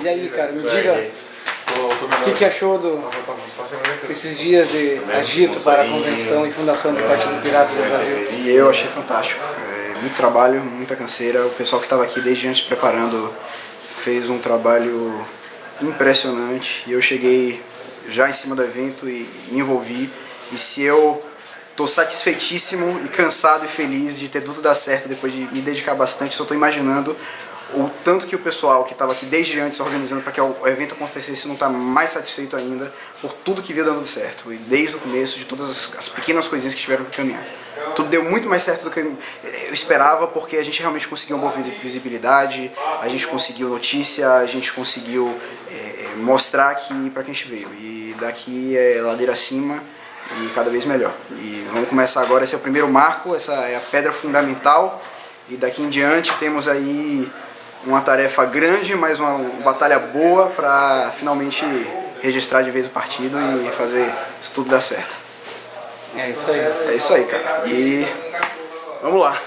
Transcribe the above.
E aí, cara, me diga o que, que achou do, desses dias de agito para a convenção e fundação do Partido Pirata do Brasil? E eu achei fantástico. É, muito trabalho, muita canseira. O pessoal que estava aqui desde antes preparando fez um trabalho impressionante. E eu cheguei já em cima do evento e me envolvi. E se eu estou satisfeitíssimo e cansado e feliz de ter tudo dar certo depois de me dedicar bastante, só estou imaginando o tanto que o pessoal que estava aqui desde antes organizando para que o evento acontecesse não está mais satisfeito ainda por tudo que veio dando certo. E desde o começo, de todas as, as pequenas coisinhas que tiveram que caminhar. Tudo deu muito mais certo do que eu esperava, porque a gente realmente conseguiu uma boa visibilidade, a gente conseguiu notícia, a gente conseguiu é, mostrar aqui para quem a gente veio. E daqui é ladeira acima e cada vez melhor. E vamos começar agora, esse é o primeiro marco, essa é a pedra fundamental. E daqui em diante temos aí uma tarefa grande, mas uma, batalha boa para finalmente registrar de vez o partido e fazer isso tudo dar certo. É isso aí. É isso aí, cara. E vamos lá.